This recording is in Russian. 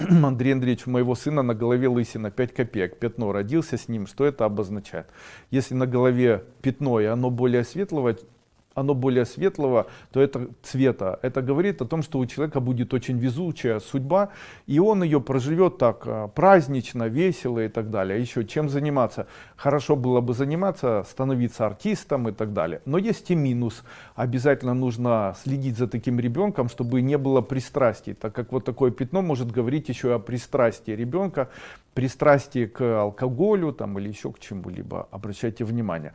Андрей Андреевич, у моего сына на голове лысина 5 копеек, пятно родился с ним, что это обозначает? Если на голове пятно и оно более светлого, оно более светлого, то это цвета. Это говорит о том, что у человека будет очень везучая судьба, и он ее проживет так а, празднично, весело и так далее. Еще чем заниматься? Хорошо было бы заниматься, становиться артистом и так далее. Но есть и минус. Обязательно нужно следить за таким ребенком, чтобы не было пристрастий, так как вот такое пятно может говорить еще о пристрастии ребенка, пристрастии к алкоголю там, или еще к чему-либо. Обращайте внимание.